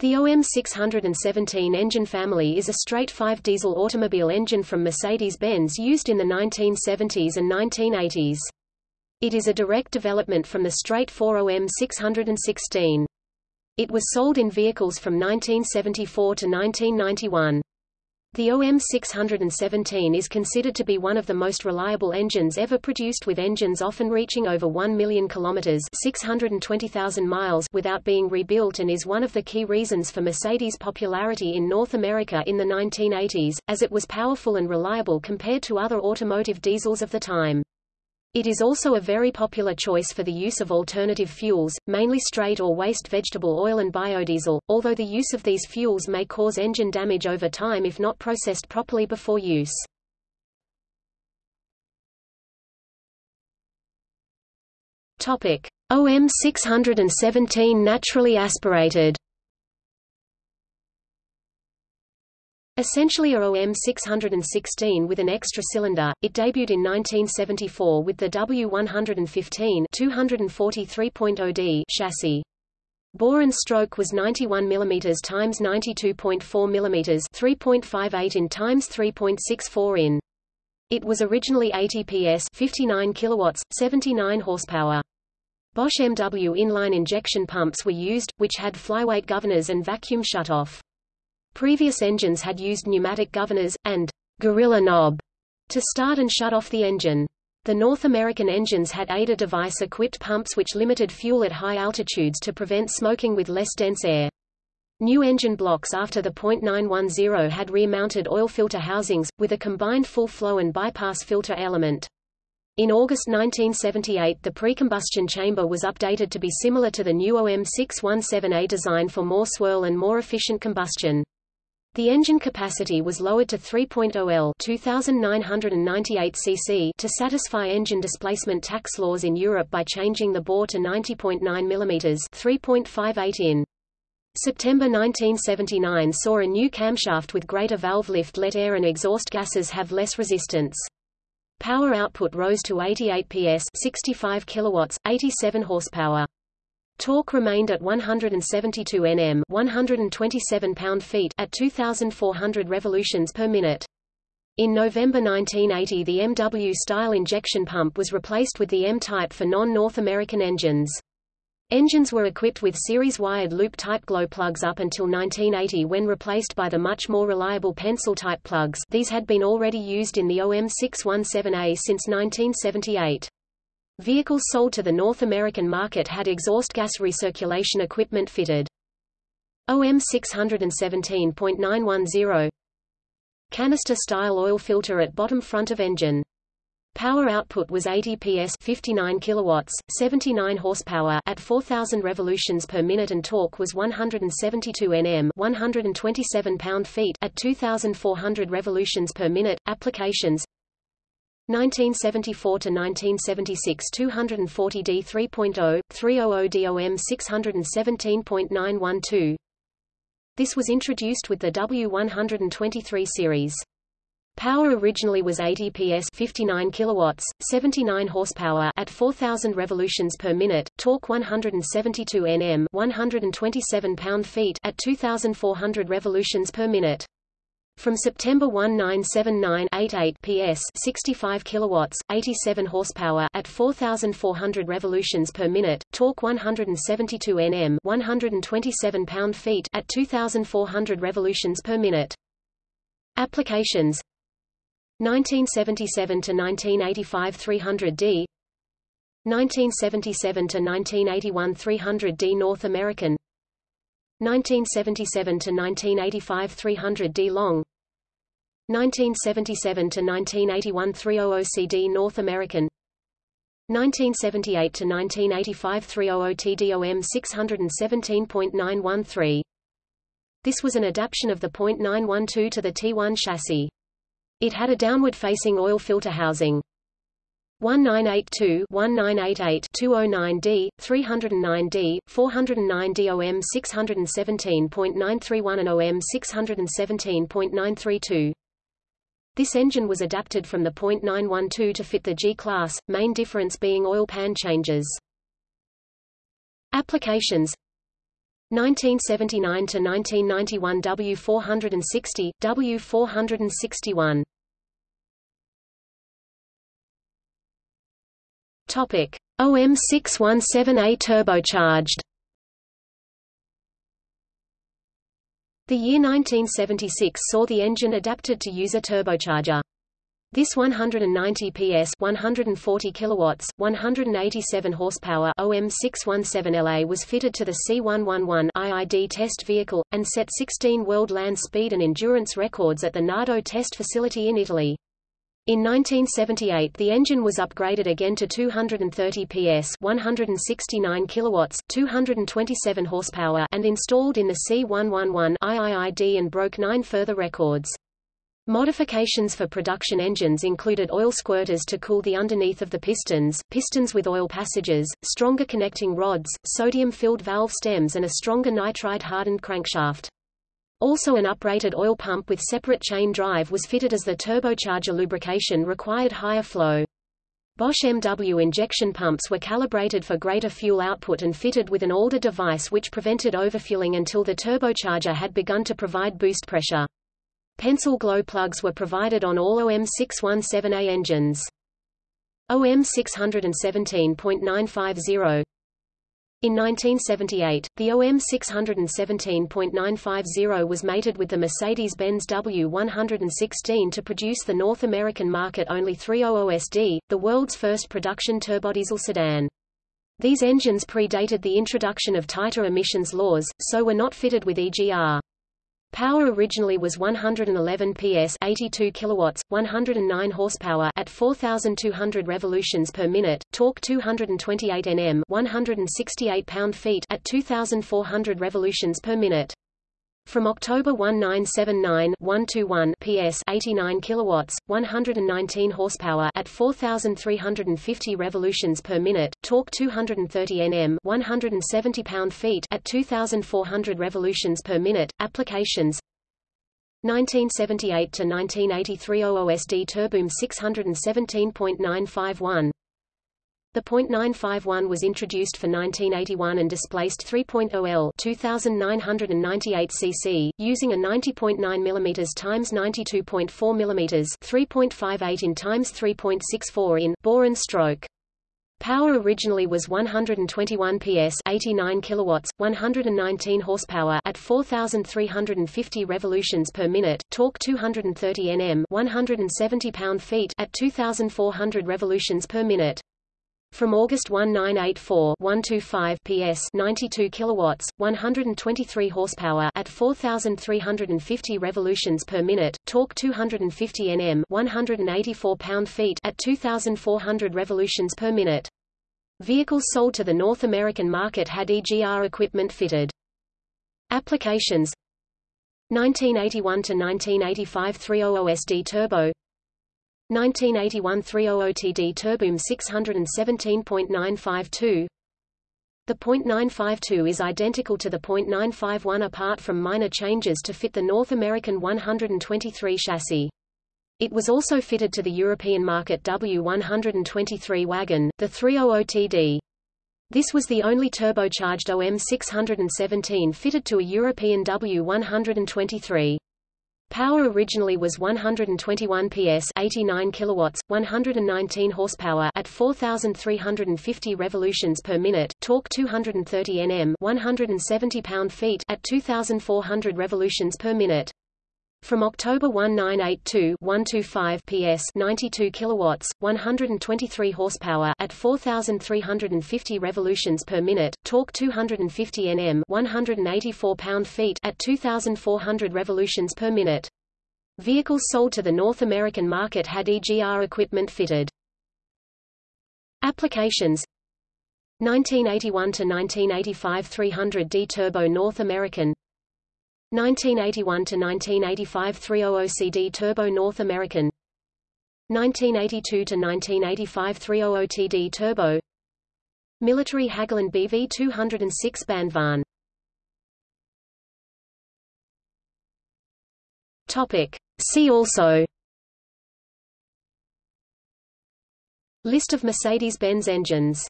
The OM617 engine family is a straight-five diesel automobile engine from Mercedes-Benz used in the 1970s and 1980s. It is a direct development from the straight-four OM616. It was sold in vehicles from 1974 to 1991. The OM617 is considered to be one of the most reliable engines ever produced with engines often reaching over 1 million kilometers 620,000 miles without being rebuilt and is one of the key reasons for Mercedes' popularity in North America in the 1980s, as it was powerful and reliable compared to other automotive diesels of the time. It is also a very popular choice for the use of alternative fuels, mainly straight or waste vegetable oil and biodiesel, although the use of these fuels may cause engine damage over time if not processed properly before use. Topic: OM 617 naturally aspirated Essentially a OM 616 with an extra cylinder, it debuted in 1974 with the W115 243.0D chassis. Bore and stroke was 91 mm x 92.4 mm 3.58 in x 3.64 in. It was originally 80 PS 59 kilowatts, 79 horsepower. Bosch MW inline injection pumps were used, which had flyweight governors and vacuum shutoff. Previous engines had used pneumatic governors, and gorilla knob to start and shut off the engine. The North American engines had ADA device-equipped pumps which limited fuel at high altitudes to prevent smoking with less dense air. New engine blocks after the .910 had rear-mounted oil filter housings, with a combined full-flow and bypass filter element. In August 1978 the pre-combustion chamber was updated to be similar to the new OM617A design for more swirl and more efficient combustion. The engine capacity was lowered to 3.0 L 2998 cc to satisfy engine displacement tax laws in Europe by changing the bore to 90.9 mm 3.58 in. September 1979 saw a new camshaft with greater valve lift let air and exhaust gases have less resistance. Power output rose to 88 PS 65 kilowatts, 87 horsepower. Torque remained at 172 Nm 127 pound-feet at 2,400 revolutions per minute. In November 1980 the MW-style injection pump was replaced with the M-type for non-North American engines. Engines were equipped with series-wired loop-type glow plugs up until 1980 when replaced by the much more reliable pencil-type plugs these had been already used in the OM617A since 1978. Vehicles sold to the North American market had exhaust gas recirculation equipment fitted. OM 617.910 Canister-style oil filter at bottom front of engine. Power output was 80 PS 59 kilowatts, 79 horsepower at 4000 revolutions per minute and torque was 172 Nm 127 pound-feet at 2400 revolutions per minute. Applications 1974 to 1976 240D 3.0 300 DOM 617.912 This was introduced with the W123 series. Power originally was 80 PS 59 kilowatts, 79 horsepower at 4000 revolutions per minute, torque 172 Nm 127 pound-feet at 2400 revolutions per minute. From September 1979-88 PS 65 kilowatts, 87 horsepower at 4400 revolutions per minute, torque 172 Nm 127 pound-feet at 2400 revolutions per minute. Applications. 1977 to 1985 300D 1977 to 1981 300D North American 1977 to 1985 300D long 1977 to 1981 300 CD North American 1978 to 1985 300 TDOM 617.913 This was an adaptation of the .912 to the T1 chassis. It had a downward-facing oil filter housing. 1982 1988 209D, 309D, 409D OM 617.931 and OM 617.932. This engine was adapted from the .912 to fit the G-class, main difference being oil pan changes. Applications 1979 to 1991 W460, W461. Topic: OM617A turbocharged. The year 1976 saw the engine adapted to use a turbocharger. This 190 PS 140 kilowatts, 187 horsepower OM617LA was fitted to the C111 IID test vehicle, and set 16 world land speed and endurance records at the Nardo test facility in Italy. In 1978 the engine was upgraded again to 230 PS 169 kilowatts, 227 horsepower and installed in the C111 IIID and broke nine further records. Modifications for production engines included oil squirters to cool the underneath of the pistons, pistons with oil passages, stronger connecting rods, sodium-filled valve stems and a stronger nitride-hardened crankshaft. Also an uprated oil pump with separate chain drive was fitted as the turbocharger lubrication required higher flow. Bosch MW injection pumps were calibrated for greater fuel output and fitted with an ALDA device which prevented overfueling until the turbocharger had begun to provide boost pressure. Pencil glow plugs were provided on all OM617A engines. OM 617.950 in 1978, the OM 617.950 was mated with the Mercedes-Benz W116 to produce the North American market only 300SD, the world's first production turbodiesel sedan. These engines predated the introduction of tighter emissions laws, so were not fitted with EGR. Power originally was 111 PS 82 kilowatts, 109 horsepower at 4200 revolutions per minute, torque 228 Nm, 168 pound-feet at 2400 revolutions per minute. From October 1979 121 PS 89 kilowatts, 119 horsepower at 4350 revolutions per minute, torque 230 Nm, 170 pound-feet at 2400 revolutions per minute. Applications 1978 to 1983 OOSD Turbo OM 617.951 the .951 was introduced for 1981 and displaced 3.0 L 2998 cc, using a 90.9 mm x 92.4 mm 3.58 in x 3.64 in bore and stroke. Power originally was 121 PS 89 kilowatts, 119 horsepower at 4350 revolutions per minute, torque 230 Nm, 170 pound-feet at 2400 revolutions per minute. From August 1984 125 PS 92 kilowatts, 123 horsepower at 4350 revolutions per minute, torque 250 Nm, 184 pound-feet at 2400 revolutions per minute. Vehicles sold to the North American market had EGR equipment fitted. Applications 1981 to 1985 300SD turbo 1981 300TD Turbo OM 617.952 The .952 is identical to the .951 apart from minor changes to fit the North American 123 chassis. It was also fitted to the European market W123 wagon, the 300TD. This was the only turbocharged OM 617 fitted to a European W123. Power originally was 121 PS 89 kilowatts, 119 horsepower at 4350 revolutions per minute, torque 230 Nm, 170 pound-feet at 2400 revolutions per minute. From October 1982 125 PS 92 kilowatts, 123 horsepower at 4350 revolutions per minute, torque 250 Nm, 184 pound-feet at 2400 revolutions per minute. Vehicles sold to the North American market had EGR equipment fitted. Applications 1981 to 1985 300D Turbo North American 1981 to 1985 300CD Turbo North American. 1982 to 1985 300TD Turbo. Military Hägglunds BV 206 Bandvagn Topic. See also. List of Mercedes-Benz engines